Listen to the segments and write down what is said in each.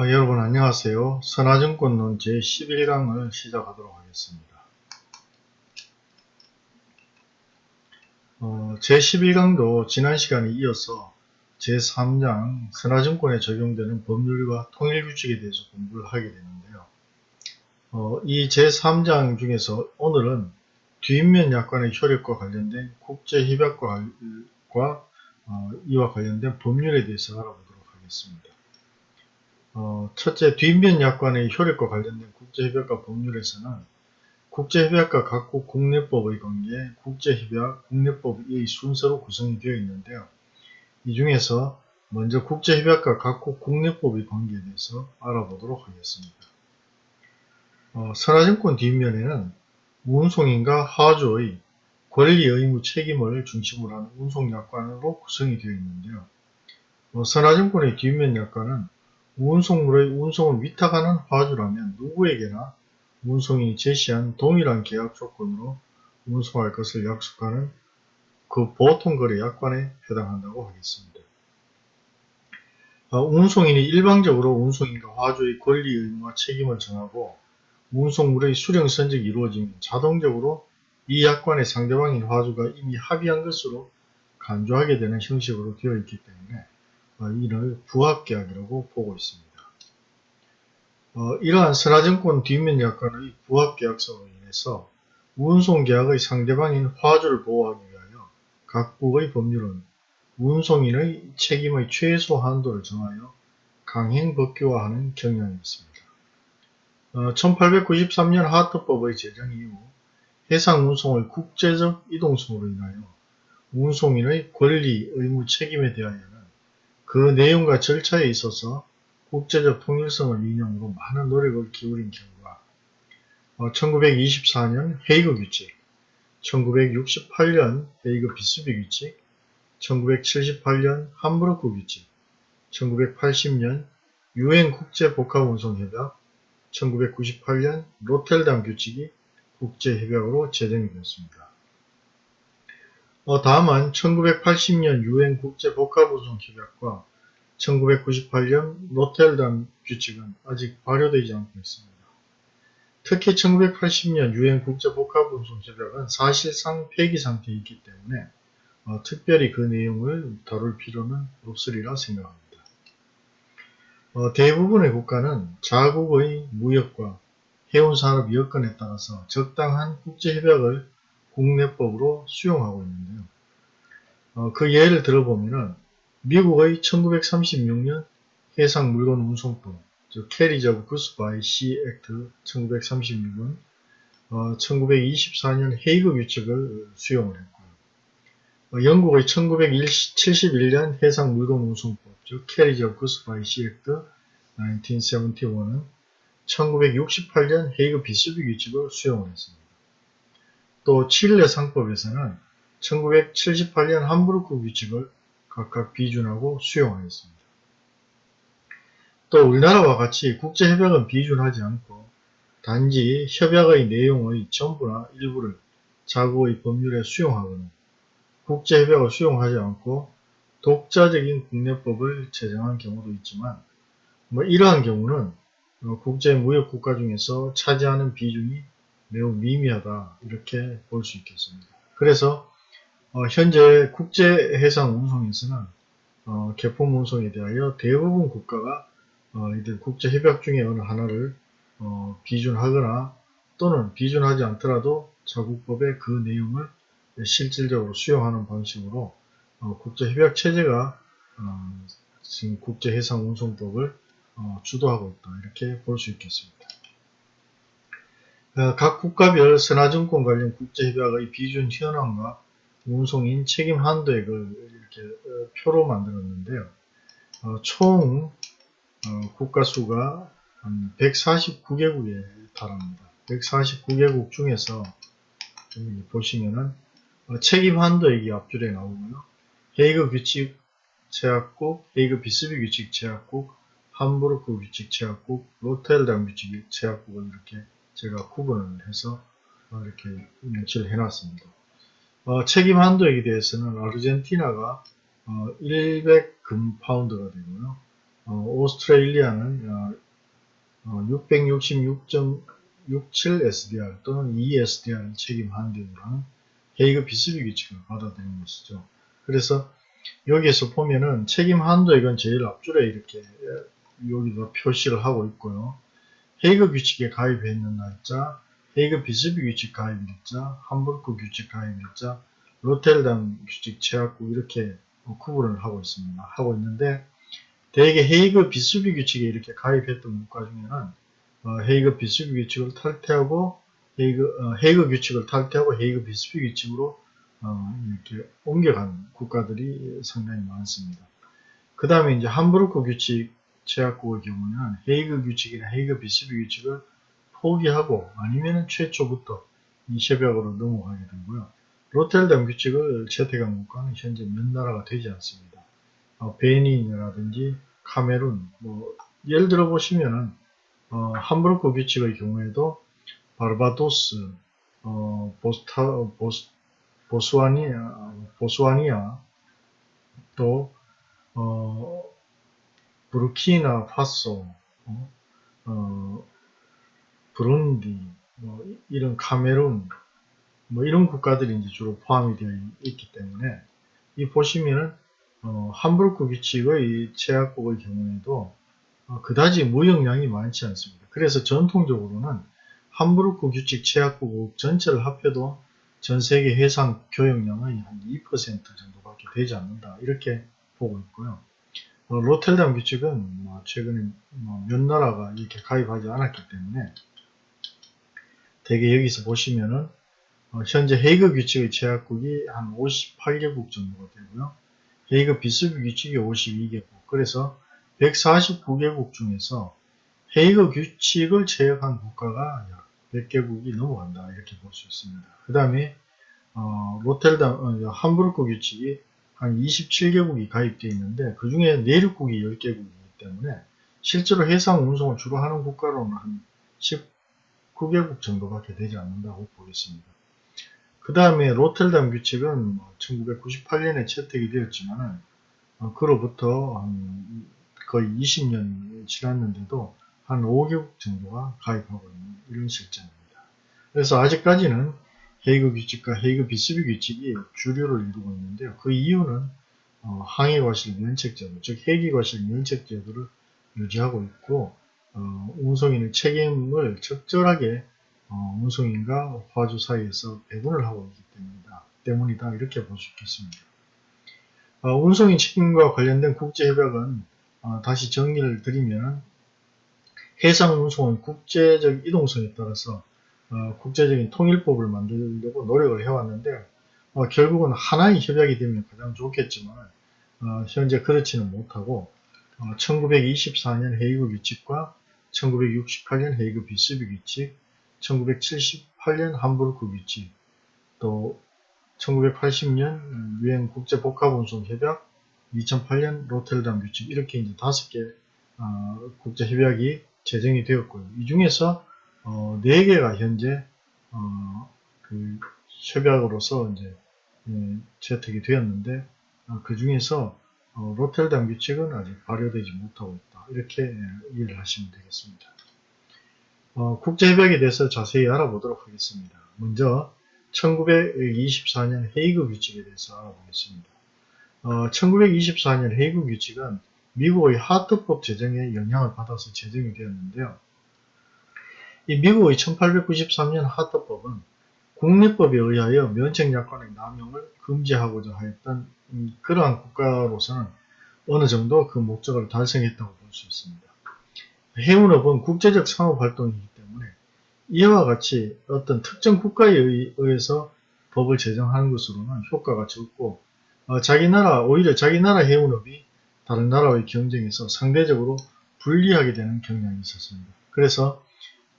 아, 여러분 안녕하세요. 선화증권론 제11강을 시작하도록 하겠습니다. 어, 제11강도 지난 시간에 이어서 제3장 선화증권에 적용되는 법률과 통일규칙에 대해서 공부를 하게 되는데요. 어, 이 제3장 중에서 오늘은 뒷면 약관의 효력과 관련된 국제협약과 어, 이와 관련된 법률에 대해서 알아보도록 하겠습니다. 어, 첫째, 뒷면 약관의 효력과 관련된 국제협약과 법률에서는 국제협약과 각국 국내법의 관계, 국제협약, 국내법의 순서로 구성이 되어 있는데요. 이 중에서 먼저 국제협약과 각국 국내법의 관계에 대해서 알아보도록 하겠습니다. 어, 선화증권 뒷면에는 운송인과 하주의 권리, 의무, 책임을 중심으로 하는 운송약관으로 구성이 되어 있는데요. 어, 선화증권의 뒷면 약관은 운송물의 운송을 위탁하는 화주라면 누구에게나 운송인이 제시한 동일한 계약 조건으로 운송할 것을 약속하는 그 보통거래 약관에 해당한다고 하겠습니다. 어, 운송인이 일방적으로 운송인과 화주의 권리, 의무와 책임을 정하고 운송물의 수령 선적이 이루어지면 자동적으로 이 약관의 상대방인 화주가 이미 합의한 것으로 간주하게 되는 형식으로 되어 있기 때문에 어, 이를 부합계약이라고 보고 있습니다. 어, 이러한 선화증권 뒷면 약관의 부합계약서로 인해서 운송계약의 상대방인 화주를 보호하기 위하여 각국의 법률은 운송인의 책임의 최소 한도를 정하여 강행 법규화하는 경향이 있습니다. 어, 1893년 하트법의 제정 이후 해상 운송의 국제적 이동성으로 인하여 운송인의 권리, 의무, 책임에 대하여 그 내용과 절차에 있어서 국제적 통일성을 인용으로 많은 노력을 기울인 결과 1924년 어, 헤이그 규칙, 1968년 헤이그 비스비 규칙, 1978년 함부르크 규칙, 1980년 유엔 국제 복합운송협약, 1998년 로텔담 규칙이 국제협약으로 제정이 되었습니다. 어, 다음은 1980년 유엔 국제 복합운송협약과 1998년 로텔담 규칙은 아직 발효되지 않고 있습니다. 특히 1980년 유엔 국제 복합운송 협약은 사실상 폐기 상태에 있기 때문에 어, 특별히 그 내용을 다룰 필요는 없으리라 생각합니다. 어, 대부분의 국가는 자국의 무역과 해운산업 여건에 따라서 적당한 국제협약을 국내법으로 수용하고 있는데요. 어, 그 예를 들어보면 미국의 1936년 해상 물건 운송법, 즉 Carriage of Goods by Sea Act 1936은 어, 1924년 헤이그 규칙을 수용을 했고요. 어, 영국의 1971년 해상 물건 운송법, 즉 Carriage of Goods by Sea Act 1971은 1968년 헤이그 비스비 규칙을 수용을 했습니다. 또 칠레 상법에서는 1978년 함부르크 규칙을 각각 비준하고 수용하였습니다. 또 우리나라와 같이 국제협약은 비준하지 않고 단지 협약의 내용의 전부나 일부를 자국의 법률에 수용하거나 국제협약을 수용하지 않고 독자적인 국내법을 제정한 경우도 있지만 뭐 이러한 경우는 국제무역국가 중에서 차지하는 비중이 매우 미미하다 이렇게 볼 수 있겠습니다. 그래서 어, 현재 국제해상 운송에서는 어, 개품 운송에 대하여 대부분 국가가 어, 이들 국제협약 중에 어느 하나를 어, 비준하거나 또는 비준하지 않더라도 자국법의 그 내용을 실질적으로 수용하는 방식으로 어, 국제협약 체제가 어, 지금 국제해상운송법을 주도하고 있다 이렇게 볼 수 있겠습니다. 어, 각 국가별 선화증권 관련 국제협약의 비준 현황과 운송인 책임 한도액을 이렇게 어, 표로 만들었는데요. 어, 총 국가 수가 149개국에 달합니다. 149개국 중에서 보시면은 책임 한도액이 앞줄에 나오고요. 헤이그 규칙 제약국, 헤이그 비스비 규칙 제약국, 함부르크 규칙 제약국, 로텔담 규칙 제약국을 이렇게 제가 구분을 해서 이렇게 명시를 해놨습니다. 어, 책임 한도액에 대해서는 아르헨티나가 어, 100금 파운드가 되고요. 어, 어, 오스트레일리아는 어, 666.67 SDR 또는 2 SDR 책임 한대우라는 헤이그 비스비 규칙을 받아들인 것이죠. 그래서 여기에서 보면은 책임 한도액은 제일 앞줄에 이렇게 여기다 표시를 하고 있고요. 헤이그 규칙에 가입해 있는 날짜, 헤이그 비스비 규칙 가입 일자, 함부르크 규칙 가입 일자, 로텔담 규칙 제약국 이렇게 구분을 하고 있습니다. 하고 있는데 대개 헤이그 비스비 규칙에 이렇게 가입했던 국가 중에는 어, 헤이그 비스비 규칙을 탈퇴하고 헤이그, 어, 헤이그 규칙을 탈퇴하고 헤이그 비스비 규칙으로 어, 이렇게 옮겨간 국가들이 상당히 많습니다. 그 다음에 이제 함부르크 규칙 제약국의 경우는 헤이그 규칙이나 헤이그 비스비 규칙을 포기하고 아니면 최초부터 이 협약으로 넘어가게 되고요. 로텔담 규칙을 채택한 국가는 현재 몇 나라가 되지 않습니다. 어, 베닌이라든지 카메룬, 뭐 예를 들어 보시면은 어, 함부르크 규칙의 경우에도 바르바도스, 어, 보스타, 보스, 보스와니아, 보스와니아, 또 어, 부르키나 파소, 어, 어, 브룬디, 뭐 이런 카메룬, 뭐 이런 국가들이 이제 주로 포함이 되어 있기 때문에 이 보시면은 어, 함부르크 규칙의 제약국의 경우에도 어, 그다지 무역량이 많지 않습니다. 그래서 전통적으로는 함부르크 규칙 제약국 전체를 합해도 전 세계 해상 교역량의 한 2% 정도밖에 되지 않는다. 이렇게 보고 있고요. 어, 로텔담 규칙은 뭐 최근에 뭐몇 나라가 이렇게 가입하지 않았기 때문에 대개 여기서 보시면은 어, 현재 헤이그 규칙의 제약국이 한 58개국 정도가 되고요. 헤이그 비스비 규칙이 52개국. 그래서 149개국 중에서 헤이그 규칙을 제약한 국가가 약 100개국이 넘어간다. 이렇게 볼 수 있습니다. 그 다음에 어, 로텔담, 어, 함부르크 규칙이 한 27개국이 가입되어 있는데 그 중에 내륙국이 10개국이기 때문에 실제로 해상 운송을 주로 하는 국가로는 한 19개국 정도밖에 되지 않는다고 보겠습니다. 그 다음에 로텔담 규칙은 1998년에 뭐 채택이 되었지만 어, 그로부터 거의 20년이 지났는데도 한 5개국 정도가 가입하고 있는 이런 실정입니다. 그래서 아직까지는 헤이그 규칙과 헤이그 비스비 규칙이 주류를 이루고 있는데요. 그 이유는 어, 항해 과실 면책 제도, 즉 해기 과실 면책 제도를 유지하고 있고 어, 운송인의 책임을 적절하게 어, 운송인과 화주 사이에서 배분을 하고 있기 때문이다. 때문이다. 이렇게 볼 수 있겠습니다. 어, 운송인 책임과 관련된 국제협약은 어, 다시 정리를 드리면 해상 운송은 국제적 이동성에 따라서 어, 국제적인 통일법을 만들려고 노력을 해왔는데 어, 결국은 하나의 협약이 되면 가장 좋겠지만 어, 현재 그렇지는 못하고 1924년 헤이그 규칙과 1968년 헤이그 비스비 규칙, 1978년 함부르크 규칙, 또 1980년 유엔 국제 복합운송 협약, 2008년 로텔담 규칙 이렇게 이제 다섯 개 국제 협약이 제정이 되었고요. 이 중에서 어, 4개가 현재 어, 그 협약으로서 이제 예, 채택이 되었는데 어, 그 중에서 어, 로텔담 규칙은 아직 발효되지 못하고 있다. 이렇게 예, 이해를 하시면 되겠습니다. 어, 국제협약에 대해서 자세히 알아보도록 하겠습니다. 먼저 1924년 헤이그 규칙에 대해서 알아보겠습니다. 1924년 어, 헤이그 규칙은 미국의 하트법 제정에 영향을 받아서 제정이 되었는데요. 이 미국의 1893년 하트법은 국내법에 의하여 면책약관의 남용을 금지하고자 하였던 그러한 국가로서는 어느 정도 그 목적을 달성했다고 볼 수 있습니다. 해운업은 국제적 상업활동이기 때문에 이와 같이 어떤 특정 국가에 의해서 법을 제정하는 것으로는 효과가 적고 어, 자기 나라 오히려 자기 나라 해운업이 다른 나라의 경쟁에서 상대적으로 불리하게 되는 경향이 있었습니다. 그래서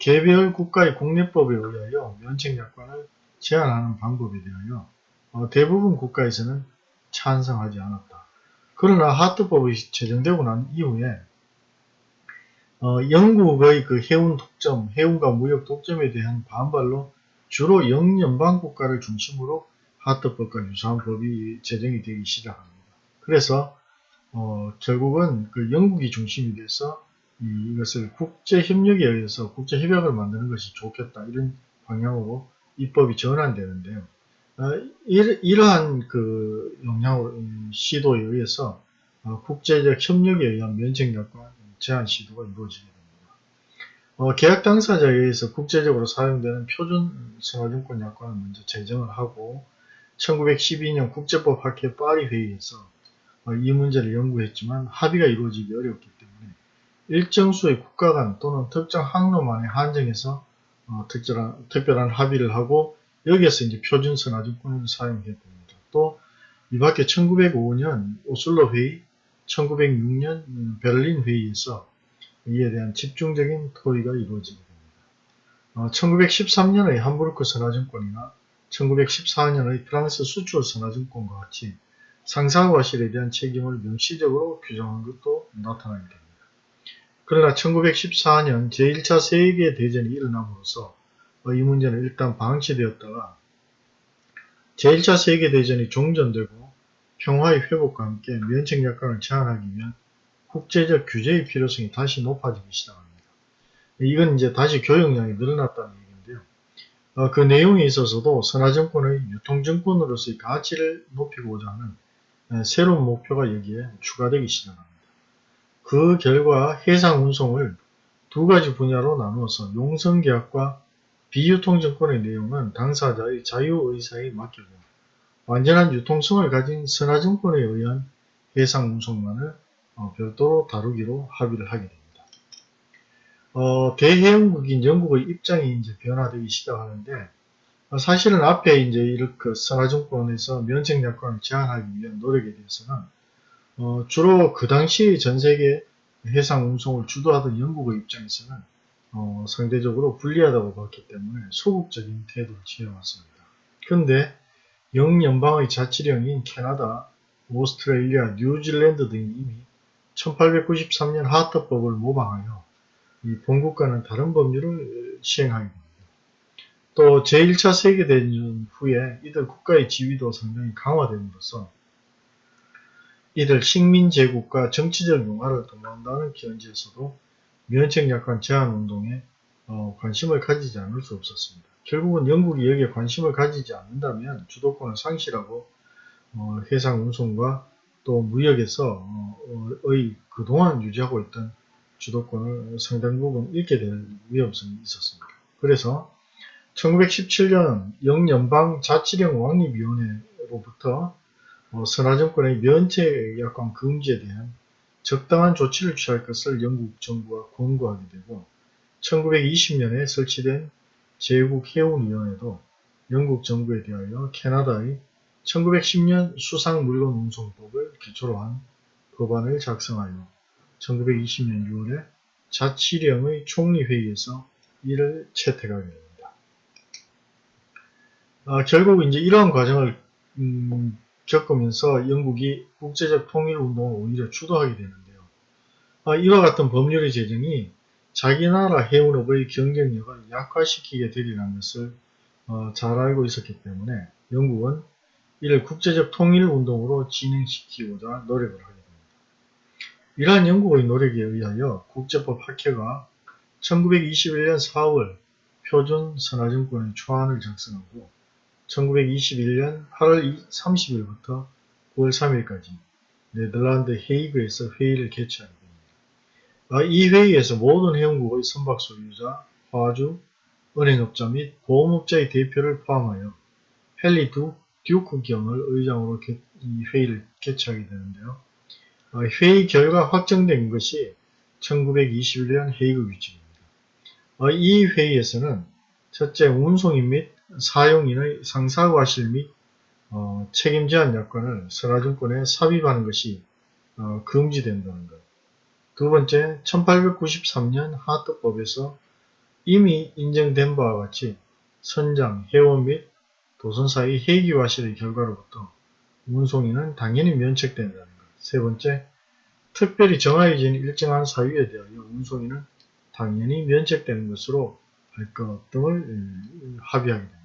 개별 국가의 국내법에 의하여 면책약관을 제한하는 방법에 대하여 어, 대부분 국가에서는 찬성하지 않았다. 그러나 하트법이 제정되고 난 이후에 어, 영국의 그 해운 독점, 해운과 무역 독점에 대한 반발로 주로 영연방 국가를 중심으로 하트법과 유사한 법이 제정이 되기 시작합니다. 그래서 어, 결국은 그 영국이 중심이 돼서 이, 것을 국제 협력에 의해서 국제 협약을 만드는 것이 좋겠다 이런 방향으로 입법이 전환되는데요. 어, 이러, 한그 영향으로 음, 시도에 의해서 어, 국제적 협력에 의한 면책약관 제한 시도가 이루어지게 됩니다. 어, 계약 당사자에 의해서 국제적으로 사용되는 표준 생활증권 약관을 먼저 제정을 하고 1912년 국제법 학회 파리 회의에서 어, 이 문제를 연구했지만 합의가 이루어지기 어렵기 때문에 일정 수의 국가 간 또는 특정 항로만에 한정해서 어, 특별한, 특별한 합의를 하고 여기에서 이제 표준 선화증권을 사용했습니다. 또 이 밖에 1905년 오슬로 회의, 1906년 음, 베를린 회의에서 이에 대한 집중적인 토의가 이루어지게 됩니다. 어, 1913년의 함부르크 선화증권이나 1914년의 프랑스 수출 선화증권과 같이 상사과실에 대한 책임을 명시적으로 규정한 것도 나타나게 됩니다. 그러나 1914년 제1차 세계대전이 일어남으로써 이 문제는 일단 방치되었다가 제1차 세계대전이 종전되고 평화의 회복과 함께 면책 약관을 제한하기 위한 국제적 규제의 필요성이 다시 높아지기 시작합니다. 이건 이제 다시 교역량이 늘어났다는 얘기인데요. 어, 그 내용에 있어서도 선화증권의 유통증권으로서의 가치를 높이고자 하는 새로운 목표가 여기에 추가되기 시작합니다. 그 결과 해상 운송을 두 가지 분야로 나누어서 용성계약과 비유통증권의 내용은 당사자의 자유의사에 맡기고 완전한 유통성을 가진 선화증권에 의한 해상 운송만을 어, 별도로 다루기로 합의를 하게 됩니다. 어, 대해영국인 영국의 입장이 이제 변화되기 시작하는데 어, 사실은 앞에 이제 이렇게 선화증권에서 면책약관을 제한하기 위한 노력에 대해서는 어, 주로 그 당시 전 세계 해상 운송을 주도하던 영국의 입장에서는 어, 상대적으로 불리하다고 봤기 때문에 소극적인 태도를 취해왔습니다. 그런데 영연방의 자치령인 캐나다, 오스트레일리아, 뉴질랜드 등이 이미 1893년 하트법을 모방하여 이 본국과는 다른 법률을 시행하게 됩니다. 또 제1차 세계대전 후에 이들 국가의 지위도 상당히 강화됨으로써 이들 식민제국과 정치적 융화를 도모한다는 견지에서도 면책 약관 제한운동에 어, 관심을 가지지 않을 수 없었습니다. 결국은 영국이 여기에 관심을 가지지 않는다면 주도권을 상실하고 어, 해상 운송과 또 무역에서 어, 의 그동안 유지하고 있던 주도권을 상당 부분 잃게 될 위험성이 있었습니다. 그래서 1917년 영연방 자치령 왕립위원회로부터 어, 선화정권의 면책 약관 금지에 대한 적당한 조치를 취할 것을 영국 정부가 권고하게 되고 1920년에 설치된 제국해운위원회도 영국 정부에 대하여 캐나다의 1910년 수상물건 운송법을 기초로 한 법안을 작성하여 1920년 6월에 자치령의 총리회의에서 이를 채택하게 됩니다. 아, 결국 이제 이러한 과정을 음, 겪으면서 영국이 국제적 통일운동을 오히려 주도하게 되는데요. 아, 이와 같은 법률의 제정이 자기 나라 해운업의 경쟁력을 약화시키게 되리라는 것을 어, 잘 알고 있었기 때문에 영국은 이를 국제적 통일운동으로 진행시키고자 노력을 하게 됩니다. 이러한 영국의 노력에 의하여 국제법 학회가 1921년 4월 표준 선화증권의 초안을 작성하고 1921년 8월 30일부터 9월 3일까지 네덜란드 헤이그에서 회의를 개최하게 됩니다. 아, 이 회의에서 모든 회원국의 선박 소유자, 화주, 은행업자 및 보험업자의 대표를 포함하여 헨리 두 듀크 경을 의장으로 개, 이 회의를 개최하게 되는데요. 아, 회의 결과 확정된 것이 1921년 헤이그 규칙입니다. 아, 이 회의에서는 첫째 운송인 및 사용인의 상사과실 및 어, 책임 제한 약관을 선화증권에 삽입하는 것이 어, 금지된다는 것. 두 번째, 1893년 하트법에서 이미 인정된 바와 같이 선장, 회원 및 도선사의 회기과실의 결과로부터 운송인은 당연히 면책된다는 것. 세 번째, 특별히 정해진 일정한 사유에 대하여 운송인은 당연히 면책되는 것으로 할 것 등을 음, 합의하게 됩니다.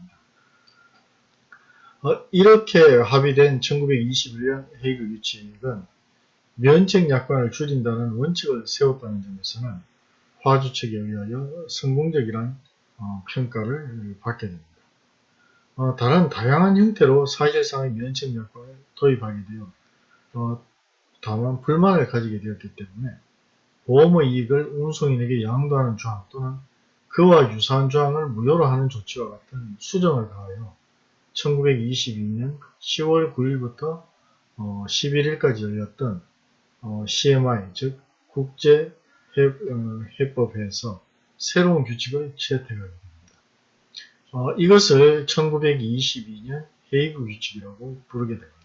어, 이렇게 합의된 1921년 헤이그 규칙은 면책 약관을 줄인다는 원칙을 세웠다는 점에서는 화주 측에 의하여 성공적이란 어, 평가를 받게 됩니다. 어, 다른 다양한 형태로 사실상의 면책 약관을 도입하게 되어 어, 다만 불만을 가지게 되었기 때문에 보험의 이익을 운송인에게 양도하는 조항 또는 그와 유사한 조항을 무효로 하는 조치와 같은 수정을 가하여 1922년 10월 9일부터 어, 11일까지 열렸던 어, CMI 즉 국제 어, 해법에서 새로운 규칙을 채택하게 됩니다. 어, 이것을 1922년 헤이그 규칙이라고 부르게 됩니다.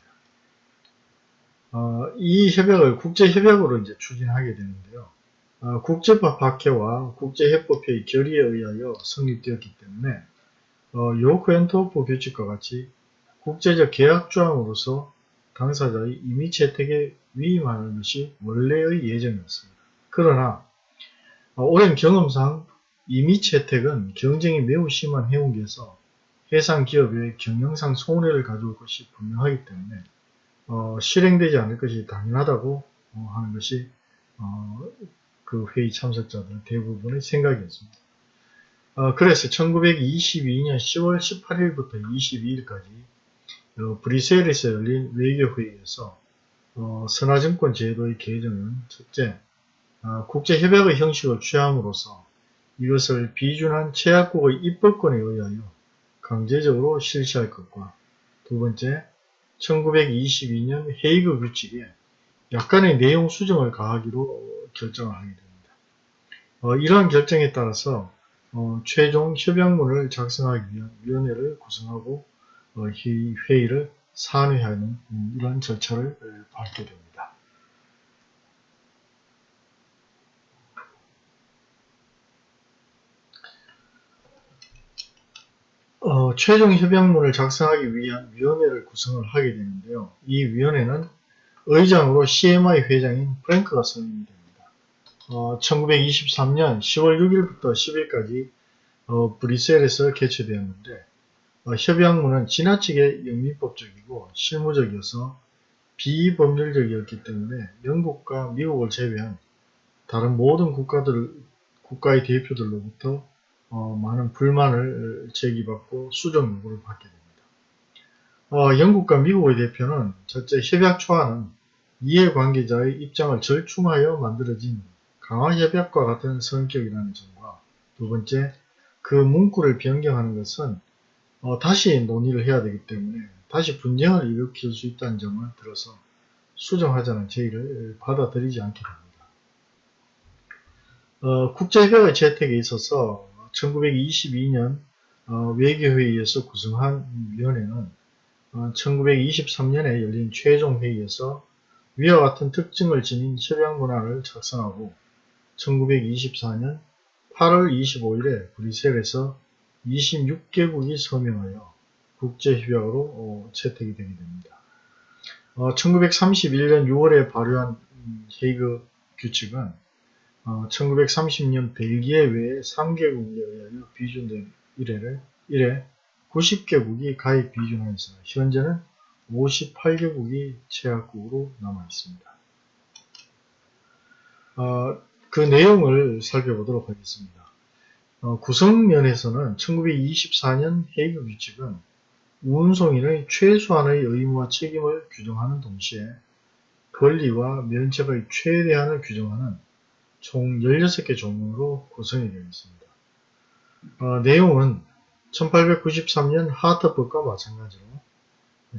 어, 이 협약을 국제협약으로 이제 추진하게 되는데요. 어, 국제법 박해와 국제해법회의 결의에 의하여 성립되었기 때문에 어, 요크앤토프 규칙과 같이 국제적 계약 조항으로서 당사자의 임의 채택에 위임하는 것이 원래의 예정이었습니다. 그러나 어, 오랜 경험상 임의 채택은 경쟁이 매우 심한 해운계에서 해상 기업의 경영상 손해를 가져올 것이 분명하기 때문에 어, 실행되지 않을 것이 당연하다고 어, 하는 것이 어, 그 회의 참석자들 대부분의 생각이었습니다. 어, 그래서 1922년 10월 18일부터 22일까지 어, 브리셀에서 열린 외교회의에서 어, 선화증권 제도의 개정은 첫째, 국제협약의 형식을 취함으로써 이것을 비준한 최약국의 입법권에 의하여 강제적으로 실시할 것과 두 번째, 1922년 헤이그 규칙에 약간의 내용 수정을 가하기로 결정을 하게 됩니다. 어, 이러한 결정에 따라서 어, 최종 협약문을 작성하기 위한 위원회를 구성하고 어, 이 회의를 산회하는 음, 이러한 절차를 밟게 됩니다. 어, 최종 협약문을 작성하기 위한 위원회를 구성을 하게 되는데요. 이 위원회는 의장으로 CMI 회장인 프랭크가 선임이 됩니다. 어, 1923년 10월 6일부터 10일까지 어, 브뤼셀에서 개최되었는데 어, 협약문은 지나치게 영미법적이고 실무적이어서 비법률적이었기 때문에 영국과 미국을 제외한 다른 모든 국가들, 국가의 대표들로부터 어, 많은 불만을 제기받고 수정 요구를 받게 됩니다. 어, 영국과 미국의 대표는 첫째 협약 초안은 이해관계자의 입장을 절충하여 만들어진 강화 협약과 같은 성격이라는 점과 두 번째 그 문구를 변경하는 것은 어, 다시 논의를 해야 되기 때문에 다시 분쟁을 일으킬 수 있다는 점을 들어서 수정하자는 제의를 받아들이지 않게 됩니다. 어, 국제협약의 채택에 있어서 1922년 어, 외교회의에서 구성한 위원회는 어, 1923년에 열린 최종 회의에서 위와 같은 특징을 지닌 협약문안을 작성하고 1924년 8월 25일에 브뤼셀에서 26개국이 서명하여 국제협약으로 어, 채택이 되게 됩니다. 1931년 6월에 발효한 헤이그 규칙은 1930년 어, 벨기에 외에 3개국에 의하여 비준된 이래를 이래 90개국이 가입 비준하여서 현재는 58개국이 체약국으로 남아 있습니다. 어, 그 내용을 살펴보도록 하겠습니다. 어, 구성면에서는 1924년 헤이그 규칙은 운송인의 최소한의 의무와 책임을 규정하는 동시에 권리와 면책의 최대한을 규정하는 총 16개 종목으로 구성이 되어 있습니다. 어, 내용은 1893년 하트법과 마찬가지로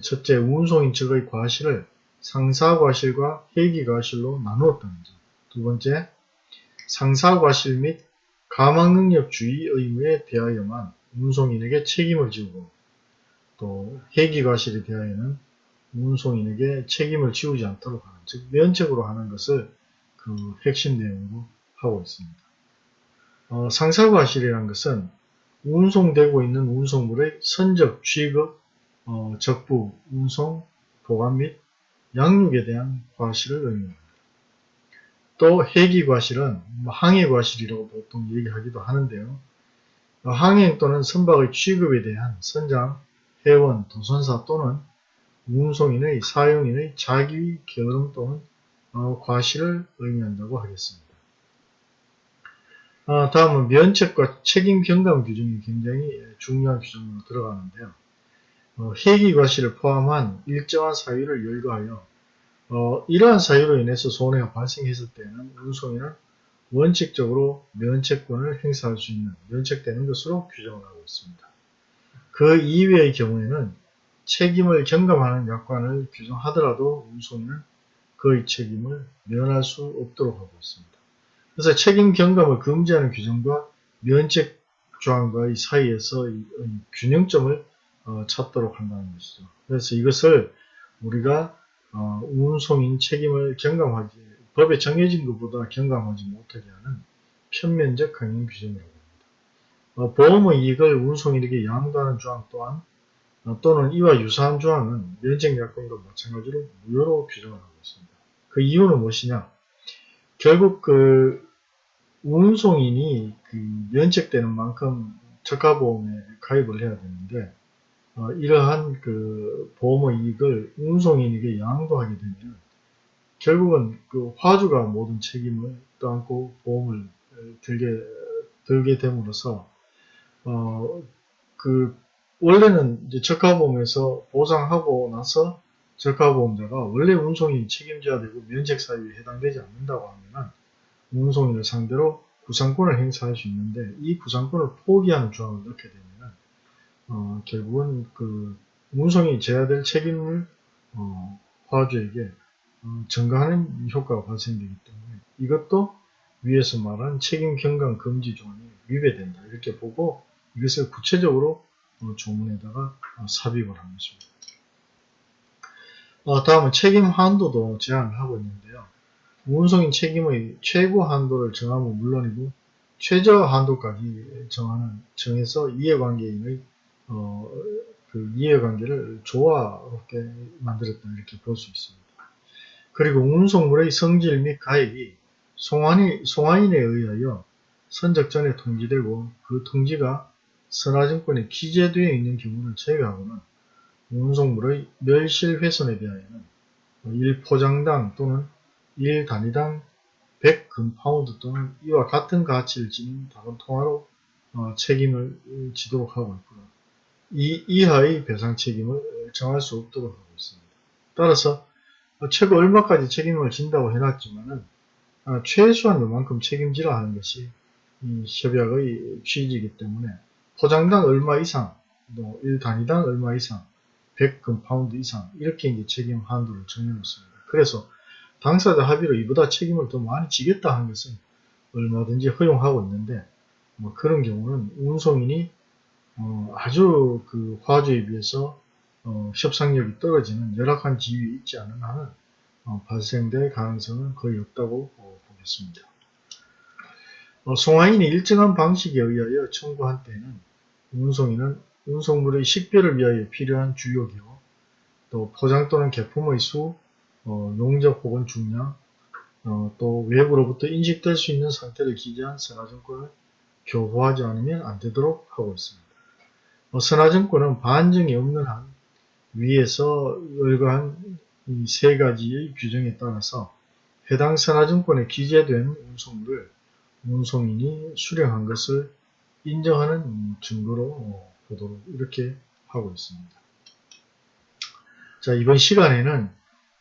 첫째 운송인 측의 과실을 상사과실과 회기과실로 나누었다는 점. 두 번째 상사과실 및 가망능력주의 의무에 대하여만 운송인에게 책임을 지우고 또 회기과실에 대하여는 운송인에게 책임을 지우지 않도록 하는 즉 면책으로 하는 것을 그 핵심 내용으로 하고 있습니다. 어, 상사과실이라는 것은 운송되고 있는 운송물의 선적, 취급, 어, 적부, 운송, 보관 및 양육에 대한 과실을 의미합니다. 또 해기과실은 뭐 항해과실이라고 보통 얘기하기도 하는데요. 어, 항행 또는 선박의 취급에 대한 선장, 회원, 도선사 또는 운송인의 사용인의 자기 게으름 또는 어, 과실을 의미한다고 하겠습니다. 아, 다음은 면책과 책임 경감 규정이 굉장히 중요한 규정으로 들어가는데요. 어, 회기 과실을 포함한 일정한 사유를 열거하여 어, 이러한 사유로 인해서 손해가 발생했을 때는 운송인은 원칙적으로 면책권을 행사할 수 있는 면책되는 것으로 규정을 하고 있습니다. 그 이외의 경우에는 책임을 경감하는 약관을 규정하더라도 운송인은 그의 책임을 면할 수 없도록 하고 있습니다. 그래서 책임 경감을 금지하는 규정과 면책 조항과의 사이에서 균형점을 어, 찾도록 한다는 것이죠. 그래서 이것을 우리가 어, 운송인 책임을 경감하지 법에 정해진 것보다 경감하지 못하게 하는 편면적 강행 규정이라고 합니다. 어, 보험의 이익을 운송인에게 양도하는 조항 또한 어, 또는 이와 유사한 조항은 면책약관과 마찬가지로 무효로 규정을 하고 있습니다. 그 이유는 무엇이냐? 결국 그 운송인이 그 면책되는 만큼 저가보험에 가입을 해야 되는데 어, 이러한 그 보험의 이익을 운송인에게 양도하게 되면 결국은 그 화주가 모든 책임을 떠안고 보험을 들게 들게 됨으로써 어 그 원래는 이제 적합보험에서 보상하고 나서 적합보험자가 원래 운송인 책임져야 되고 면책 사유에 해당되지 않는다고 하면은 운송인을 상대로 구상권을 행사할 수 있는데 이 구상권을 포기하는 조항을 넣게 되면은 어 결국은 그 운송이 져야 될 책임을 어 화주에게 어, 증가하는 효과가 발생되기 때문에 이것도 위에서 말한 책임 경감 금지 조항이 위배된다 이렇게 보고 이것을 구체적으로 어, 조문에다가 어, 삽입을 한 것입니다. 어, 다음은 책임 한도도 제한을 하고 있는데요. 운송인 책임의 최고 한도를 정하면 물론이고 최저 한도까지 정하는 정해서 이해관계인의 어, 그 이해관계를 조화롭게 만들었다 이렇게 볼 수 있습니다. 그리고 운송물의 성질 및 가액이 송환이, 송환인에 의하여 선적전에 통지되고 그 통지가 선화증권에 기재되어 있는 경우를 제외하고는 운송물의 멸실훼손에 대하여는 1포장당 또는 1단위당 100금파운드 또는 이와 같은 가치를 지닌 다른 통화로 어, 책임을 지도록 하고 있고요. 이 이하의 배상 책임을 정할 수 없도록 하고 있습니다. 따라서 최고 얼마까지 책임을 진다고 해놨지만은 아, 최소한 요만큼 책임지라 하는 것이 이 협약의 취지이기 때문에 포장당 얼마 이상, 또 1단위당 얼마 이상, 100금 파운드 이상 이렇게 이제 책임 한도를 정해놓습니다. 그래서 당사자 합의로 이보다 책임을 더 많이 지겠다 하는 것은 얼마든지 허용하고 있는데 뭐 그런 경우는 운송인이 어 아주 그 화주에 비해서 어 협상력이 떨어지는 열악한 지위에 있지 않은 한은 어 발생될 가능성은 거의 없다고 어 보겠습니다. 어, 송화인이 일정한 방식에 의하여 청구한 때는 운송인은 운송물의 식별을 위하여 필요한 주요기호, 또 포장 또는 개품의 수, 어, 용적 혹은 중량, 어, 또 외부로부터 인식될 수 있는 상태를 기재한 선화증권을 교부하지 않으면 안 되도록 하고 있습니다. 어, 선화증권은 반증이 없는 한 위에서 열거한 이세 가지의 규정에 따라서 해당 선화증권에 기재된 운송물을 운송인이 수령한 것을 인정하는 증거로 보도록 이렇게 하고 있습니다. 자 이번 시간에는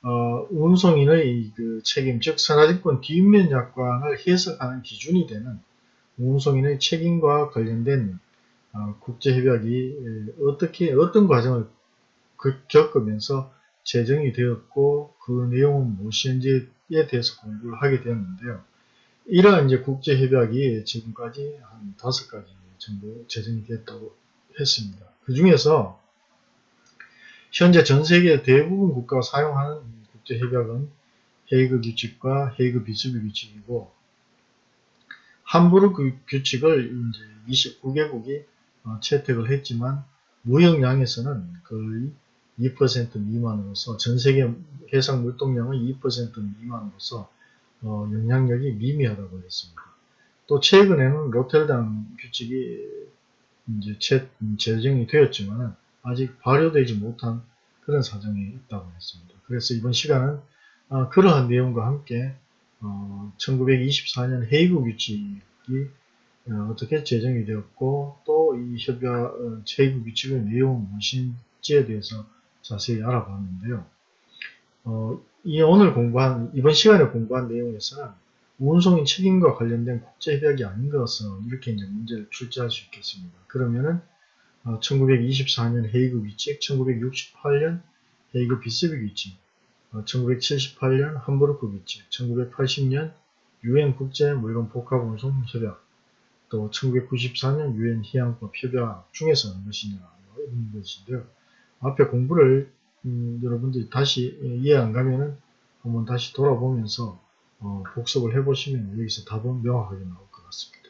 어, 운송인의 그 책임, 즉 선화증권 뒷면 약관을 해석하는 기준이 되는 운송인의 책임과 관련된 어, 국제협약이 어떻게 어떤 과정을 겪으면서 제정이 되었고 그 내용은 무엇인지에 대해서 공부를 하게 되었는데요. 이러한 이제 국제협약이 지금까지 한 다섯 가지 정도 제정이 됐다고 했습니다. 그 중에서 현재 전 세계 대부분 국가가 사용하는 국제협약은 헤이그 규칙과 헤이그 비스비 규칙이고 함부르 그 규칙을 이제 29개국이 어, 채택을 했지만 무역량에서는 거의 2% 미만으로서 전 세계 해상 물동량의 2% 미만으로서 어, 영향력이 미미하다고 했습니다. 또 최근에는 로텔담 규칙이 이제 제, 제정이 되었지만 아직 발효되지 못한 그런 사정이 있다고 했습니다. 그래서 이번 시간은 아, 그러한 내용과 함께 어, 1924년 헤이그 규칙이 어, 떻게 제정이 되었고 또 이 협약 어, 헤이그 규칙의 내용은 무엇인지에 대해서 자세히 알아봤는데요. 어, 이 오늘 공부한 이번 시간에 공부한 내용에서는 운송인 책임과 관련된 국제협약이 아닌 것은 이렇게 이제 문제를 출제할 수 있겠습니다. 그러면은 1924년 헤이그 규칙, 1968년 헤이그 비스비 규칙, 1978년 함부르크 규칙, 1980년 유엔 국제 물건 복합 운송 협약, 또 1994년 유엔 희양법 협약 중에서 어느 것이냐 이런 것인데요. 앞에 공부를 음, 여러분들이 다시 이해 안 가면은 한번 다시 돌아보면서 어, 복습을 해보시면 여기서 답은 명확하게 나올 것 같습니다.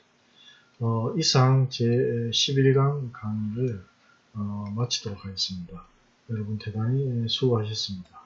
어, 이상 제 11강 강의를 어, 마치도록 하겠습니다. 여러분 대단히 수고하셨습니다.